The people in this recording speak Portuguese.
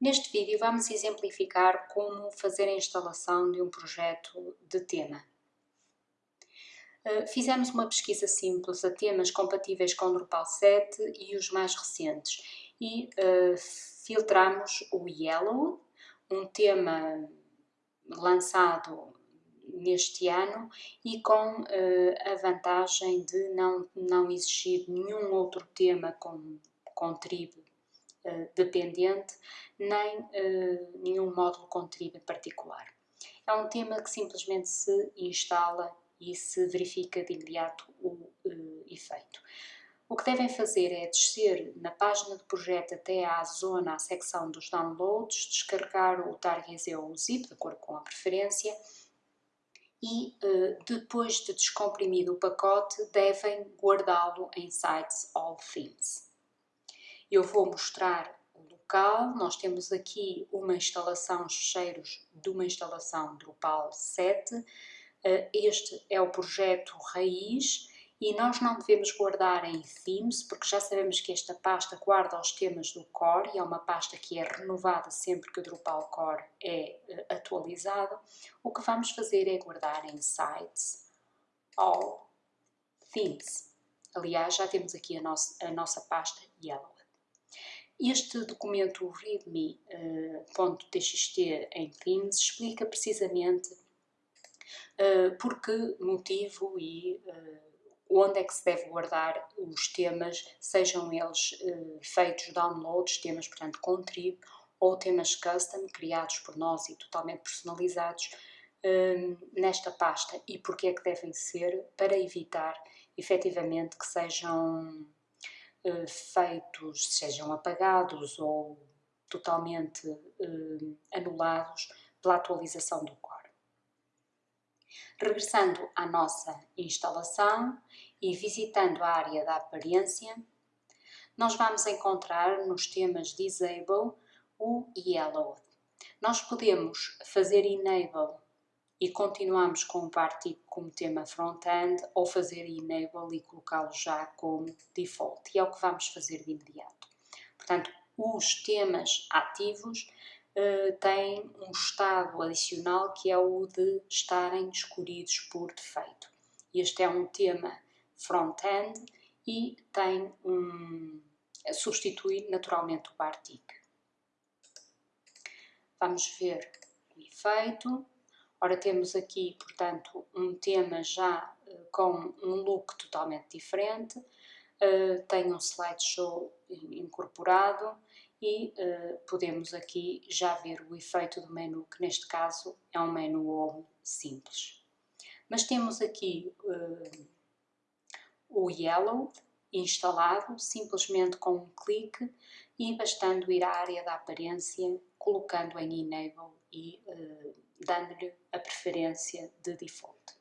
Neste vídeo vamos exemplificar como fazer a instalação de um projeto de tema. Eh, fizemos uma pesquisa simples a temas compatíveis com Drupal 7 e os mais recentes e uh, filtramos o Yellow, um tema lançado neste ano e com uh, a vantagem de não, não exigir nenhum outro tema com, com tribo uh, dependente, nem uh, nenhum módulo em particular. É um tema que simplesmente se instala e se verifica de imediato o efeito. O que devem fazer é descer na página do projeto até à zona, à secção dos downloads, descarregar o target ou o zip, de acordo com a preferência, e depois de descomprimido o pacote devem guardá-lo em Sites All Themes. Eu vou mostrar o local, nós temos aqui uma instalação, os fecheiros de uma instalação Drupal 7, uh, eh, este é o projeto raiz e nós não devemos guardar em themes, porque já sabemos que esta pasta guarda os temas do core e é uma pasta que é renovada sempre que o Drupal core é uh, atualizado. O que vamos fazer é guardar em sites all themes. Aliás, já temos aqui a, nossa, a nossa pasta yellow. Este documento readme.txt uh, em themes explica precisamente uh, por que motivo e uh, onde é que se deve guardar os temas, sejam eles feitos downloads, temas, portanto, com trib, ou temas custom, criados por nós e totalmente personalizados, nesta pasta. E porquê é que devem ser? Para evitar, efetivamente, que sejam feitos, sejam apagados ou totalmente anulados pela atualização do código. Regressando à nossa instalação e visitando a área da aparência, nós vamos encontrar nos temas Disable o Yellow. Nós podemos fazer Enable e continuamos com o Particle como tema front-end ou fazer Enable e colocá-lo já como default. E é o que vamos fazer de imediato. Portanto, os temas ativos uh, tem um estado adicional que é o de estarem escolhidos por defeito. Este é um tema front-end e tem um, substitui naturalmente o Bartik. Vamos ver o efeito. Ora, temos aqui, portanto, um tema já uh, com um look totalmente diferente, uh, tem um slideshow incorporado e uh, podemos aqui já ver o efeito do menu, que neste caso é um menu home simples. Mas temos aqui o Yellow instalado, simplesmente com um clique e bastando ir à área da aparência, colocando em Enable e uh, dando-lhe a preferência de default.